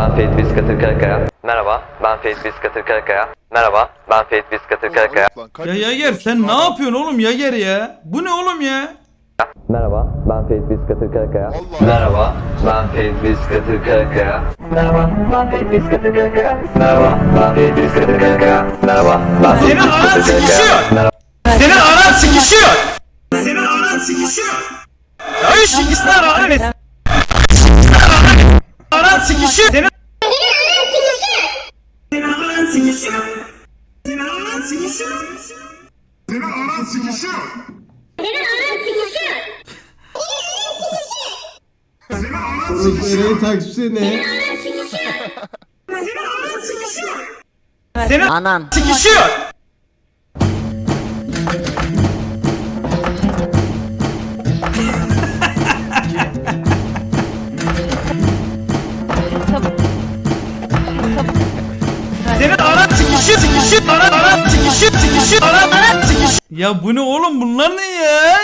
Ben Ferit Biskatır Karakaya. Merhaba, ben Ferit Biskatır Karakaya. Merhaba, ben Ferit Biskatır Karakaya. Ya Yager sen ne yapıyorsun oğlum Yager ya? Bu ne oğlum ya? Merhaba, ben Ferit Biskatır Karakaya. Merhaba, ben Ferit Biskatır Karakaya. Merhaba, ben Ferit Biskatır Karakaya. Merhaba, ben Ferit Biskatır Karakaya. Merhaba, ben Ferit Senin anan Biskatır Karakaya. sıkışıyor. Merhaba. Senin anan sıkışıyor. Senin anan sıkışıyor. Ya şu ikisini ara ara ver. Anan sıkışıyor. Senin Senin anan sıkışıyor. Senin anan sıkışıyor. Orası Eren'in takipçisi ne? Senin Anan. sıkışıyor. Senin anan sıkışıyor sıkışıyor anan anan sıkışıyor sıkışıyor anan anan sıkışıyor. Ya bu ne oğlum bunlar ne ya?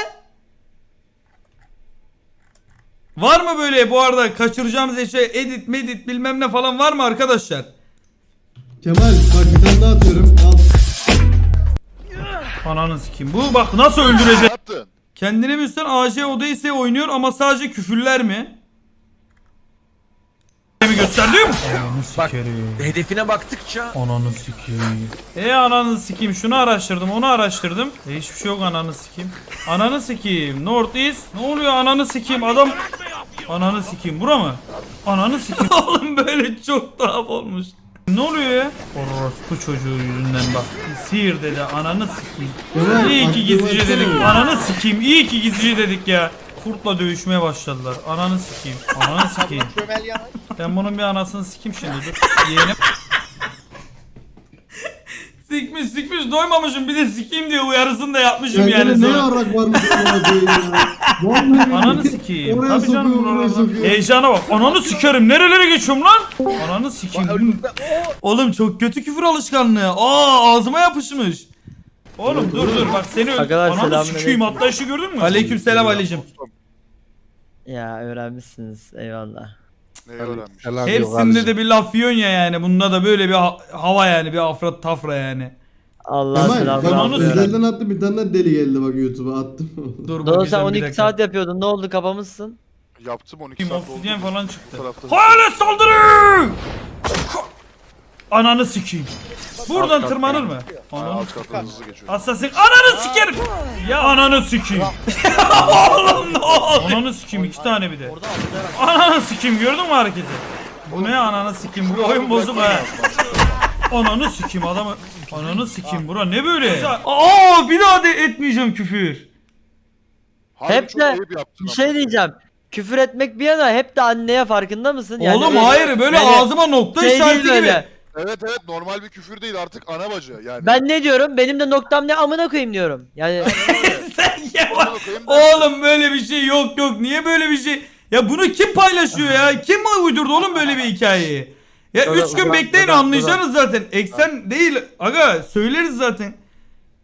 Var mı böyle bu arada kaçıracağımız şey edit medit bilmem ne falan var mı arkadaşlar? Kemal bak bir tane daha atıyorum. Al. Ananı sikeyim. Bu bak nasıl öldürecek? yaptın? Kendine bilsen AC Odyssey oynuyor ama sadece küfürler mi? Gösterdim? Ananı sikerim. Hedefine baktıkça Ananı sikeyim. E ananı sikeyim. Şunu araştırdım, onu araştırdım. E hiçbir şey yok ananı sikeyim. Ananı sikeyim. North East. Ne oluyor ananı sikeyim? Adam Ananı sikeyim. Bura mı? Ananı sikeyim. Oğlum böyle çok tuhaf olmuş. Ne oluyor ya? Orospu çocuğu yüzünden bak. Sihir dedi. Ananı sikeyim. İyi ki gizlice dedik. Ananı sikeyim. İyi ki gizlice dedik ya. Kurtla dövüşmeye başladılar. Ananı sikeyim. Ananı sikeyim. Ben bunun bir anasını sikeyim şimdi dur. Yeğenim. sikmiş sikmiş doymamışım bir de sikeyim diye uyarısını da yapmışım yani ne sonra. yarak varmış oraya Ananı sikeyim. Oraya Tabii canım, sokuyor, oraya oralardan. sokuyor. Heyecana bak. Ananı sikerim. Nerelere geçiyorum lan? Ananı sikeyim. Oğlum çok kötü küfür alışkanlığı. Aa ağzıma yapışmış. Oğlum dur dur bak seni öl... Arkadaşlar, Ananı selamünaleyküm. sikeyim hatta işi gördün mü? Aleyküm selam Alicim. Ya öğrenmişsiniz eyvallah. Ne öğrenmiş? Hepsinde de bir laf yiyorsun ya yani. Bunda da böyle bir ha- hava yani bir afrat tafra yani. Allah Kemal selamını bak Ananı alıyor. özelden attı bir tane de deli geldi bak YouTube'a attım. Dur Dodo sen bakacağım bir 12 dakika. saat yapıyordun ne oldu kapamışsın? Yaptım 12 Kim saat obsidyen oldu. falan Bu çıktı. tarafta- Hayalet saldırı! Ananı sikeyim. Buradan Alt tırmanır mı? Ananı Alt kattan hızlı geçiyor. Assassin ananı sikerim. Ya ananı sikeyim. Oğlum ne oldu? Ananı sikeyim iki tane bir de. Ananı sikeyim gördün mü hareketi? Bu ne ananı sikeyim bu oyun bozuk ha. Ananı sikeyim adamı. Ananı sikeyim bura ne böyle? Aa bir daha de etmeyeceğim küfür. Harbi Hep çok de ayıp yaptın Bir ama. şey diyeceğim. Küfür etmek bir yana hep de anneye farkında mısın? Yani Oğlum böyle- hayır böyle yani ağzıma nokta şey değil işareti gibi. böyle. Evet evet normal bir küfür değil artık ana bacı yani. Ben ne diyorum? Benim de noktam ne amına koyayım diyorum. Yani Sen ya Amına koyayım ben- Oğlum böyle bir şey yok yok. Niye böyle bir şey? Ya bunu kim paylaşıyor ya? Kim uydurdu oğlum böyle bir hikayeyi? Ya Dur, 3 gün dur, bekleyin dur, anlayacaksınız zaten. Eksen değil. Aga söyleriz zaten.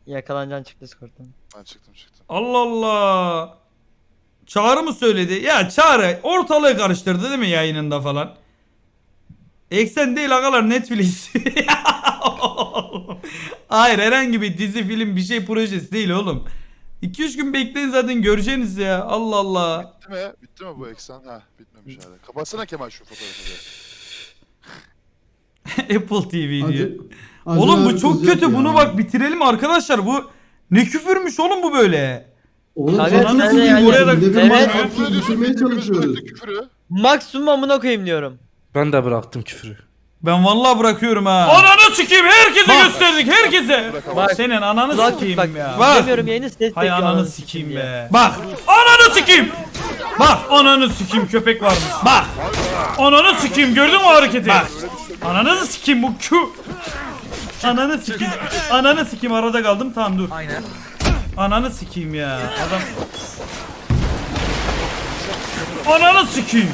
yakalanacaksın çık Discord'dan. Ben çıktım çıktım. Allah Allah. Çağrı mı söyledi? Ya Çağrı ortalığı karıştırdı değil mi yayınında falan? Eksen değil agalar Netflix. Hayır herhangi bir dizi film bir şey projesi değil oğlum. 2-3 gün bekleyin zaten göreceğiniz ya. Allah Allah. Bitti mi? Bitti mi bu eksen? Ha bitmemiş hala. Kapatsana Kemal şu fotoğrafı. Apple TV diyor. Acı- Acı Oğlum bu çok kötü. ya. Bunu bak bitirelim arkadaşlar. Bu ne küfürmüş oğlum bu böyle. Oğlum sen nasıl yani- Oraya da- Evet. mantıklı Küfür ediyorsun, çalışıyoruz. küfürü. Maksimum amına koyayım diyorum. Ben de bıraktım küfürü. Ben vallahi bırakıyorum ha. Ananı sikeyim herkese Bak. gösterdik herkese. Bak. Senin ananı Kulak sikeyim bak. ya. Demiyorum yayını ses Hay ananı sikeyim be. Bak. Ananı sikeyim. Bak ananı sikeyim köpek varmış. Bak. Ananı sikeyim gördün mü o hareketi? Bak. Ananı sikeyim bu Q. Ananı sikeyim. Ananı sikeyim arada kaldım tamam dur. Aynen. Ananı sikeyim ya. Adam. Ananı sikeyim.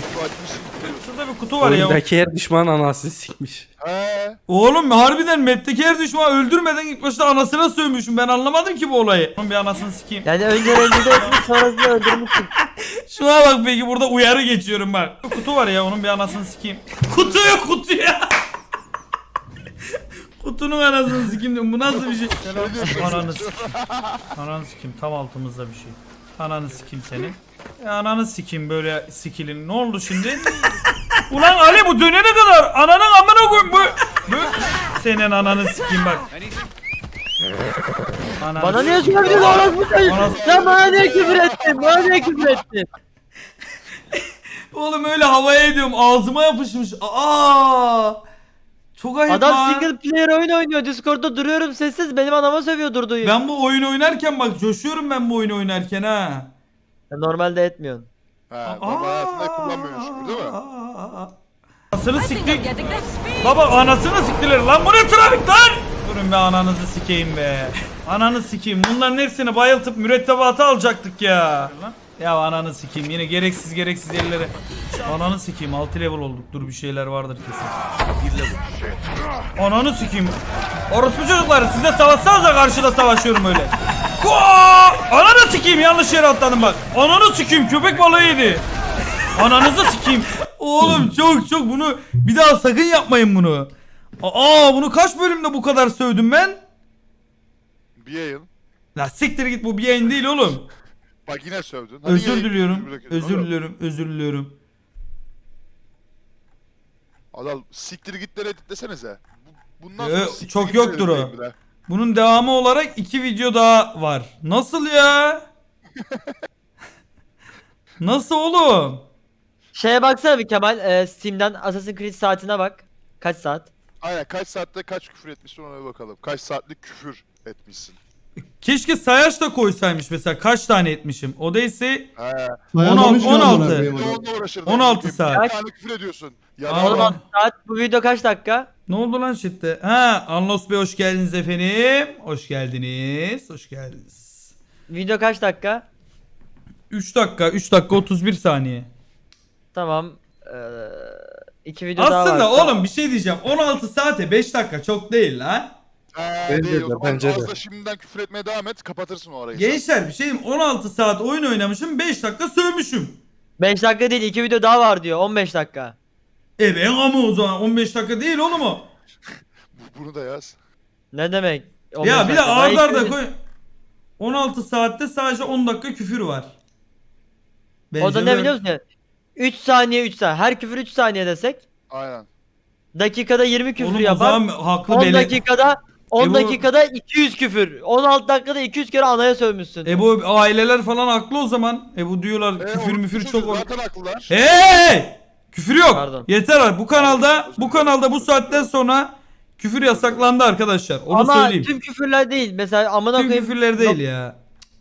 Burada bir kutu var ya. Oyundaki her düşman anasını sikmiş. He. Oğlum harbiden map'teki her düşmanı öldürmeden ilk başta anasına sövmüşüm. Ben anlamadım ki bu olayı. Oğlum bir anasını sikeyim. Yani önce rencide etmiş sonrasında öldürmüşsün. Şuna bak peki burada uyarı geçiyorum bak. Kutu var ya onun bir anasını sikeyim. Kutuyu kutuya. Kutunun anasını sikeyim. Bu nasıl bir şey? Ananı sikeyim. Ananı sikeyim tam altımızda bir şey. Ananı sikeyim senin. E, ananı sikeyim böyle skillin. Ne oldu şimdi? Ulan Ali bu dönene kadar ananın amına koyayım bu. bu. Senin ananı sikeyim bak. Ananı Bana niye söyledin orospu? Anası- Sen bana niye küfür ettin? Bana niye küfür ettin? Oğlum öyle havaya ediyorum ağzıma yapışmış. Aa! Çok ayıp Adam lan. single player oyun oynuyor. Discord'da duruyorum sessiz. Benim anama sövüyor durduğu yeri. Ben bu oyun oynarken bak coşuyorum ben bu oyunu oynarken ha. Sen Normalde etmiyorsun. He. Normal hayatında kullanmıyormuş gibi değil mi? Anasını siktik. Baba anasını siktiler lan bu ne trafik lan? Durun be ananızı sikeyim be. Ananı sikeyim bunların hepsini bayıltıp mürettebatı alacaktık ya. Ya ananı sikeyim yine gereksiz gereksiz yerlere. Ananı sikeyim 6 level olduk dur bir şeyler vardır kesin. Ananı sikeyim. Orospu çocuklar size savaşsanıza karşıda savaşıyorum öyle. Koa! Ananı sikeyim yanlış yere atladım bak. Ananı sikeyim köpek balığı yedi. Ananızı sikeyim. Oğlum çok çok bunu bir daha sakın yapmayın bunu. Aa bunu kaç bölümde bu kadar sövdüm ben? Bir yayın. La siktir git bu bir yayın değil oğlum. Bak yine sövdün. Hadi Özür yayın diliyorum. Özür oğlum. diliyorum. Özür diliyorum. Adam siktir gitleri editlesenize. Bu- Bundan Ee, sonra siktir çok gitleri yoktur o. editleyin. Bunun devamı olarak iki video daha var. Nasıl ya? Nasıl oğlum? Şeye baksana bir Kemal. E, Steam'den Assassin's Creed saatine bak. Kaç saat? Aynen kaç saatte kaç küfür etmişsin ona bir bakalım. Kaç saatlik küfür etmişsin. Keşke sayaç da koysaymış mesela kaç tane etmişim. O da ise He. Dayanamamış ki 16. amına koyayım Bir de adam. onunla uğraşırdın. 16 Bir saat. tane küfür ediyorsun. Ya. 16 saat. Bu video kaç dakika? Ne oldu lan chatte? Ha, Anlos Bey hoş geldiniz efendim. Hoş geldiniz. Hoş geldiniz. Video kaç dakika? 3 dakika, 3 dakika 31 saniye. Tamam. Ee, iki video daha var. Aslında oğlum bir şey diyeceğim. 16 saate 5 dakika çok değil lan. He, Bence değil de, o zaman bence de. fazla şimdiden küfür etmeye devam et kapatırsın o arayı. Gençler bir şey diyeyim. 16 saat oyun oynamışım 5 dakika sövmüşüm. 5 dakika değil. iki video daha var diyor. 15 dakika. E ben ama o zaman 15 dakika değil oğlum o. Bu- Bunu da yaz. Ne demek? 15 Ya bir de dakika. Daha arda iki arda video- koy. 16 saatte sadece 10 dakika küfür var. O da Bence ne böyle- biliyor musun? 3 saniye 3 saniye. Her küfür 3 saniye desek. Aynen. Dakikada 20 küfür Oğlum o yapar. zaman haklı 10 bele... dakikada 10 E bu- dakikada 200 küfür. 16 dakikada 200 kere anaya sövmüşsün. E bu aileler falan haklı o zaman. E bu diyorlar E, küfür müfür çocuk çok... Zaten haklılar. Hey! Küfür yok. Pardon. Yeter abi. Bu kanalda bu kanalda bu saatten sonra küfür yasaklandı arkadaşlar. Onu Ama söyleyeyim. tüm küfürler değil. Mesela amına Tüm koyayım. küfürler değil ya.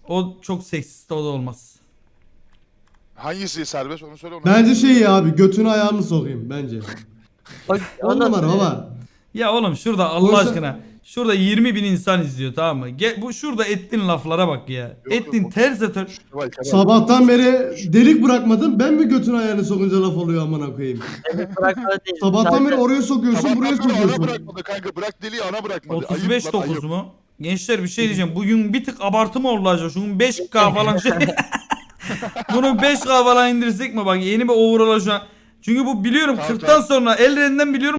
O çok seksist o da olmaz. Hangisi serbest onu söyle ona. Bence şey ya abi götünü ayağımı sokayım bence. Bak, 10 ondan numara sonra- baba. Ya oğlum şurada Allah Oysa- aşkına. Şurada 20 bin insan izliyor tamam mı? Gel, bu şurada ettin laflara bak ya. yok, ettin o- ters Kemal. Sabahtan beri delik bırakmadın ben mi götünü ayağını sokunca laf oluyor amına koyayım. Sabahtan beri oraya sokuyorsun Sabahtan buraya beri ana sokuyorsun. bırakmadı kanka. Bırak deliği ana bırakmadı. 35 Ayıp lan, 9 ayıp. mu? Gençler bir şey diyeceğim. Bugün bir tık abartı mı oldu acaba? Şunun 5K falan şey. Bunu 5K falan indirsek mi? Bak yeni bir overall'a şu an. Çünkü bu biliyorum Tamam, 40'tan sonra Elren'den biliyorum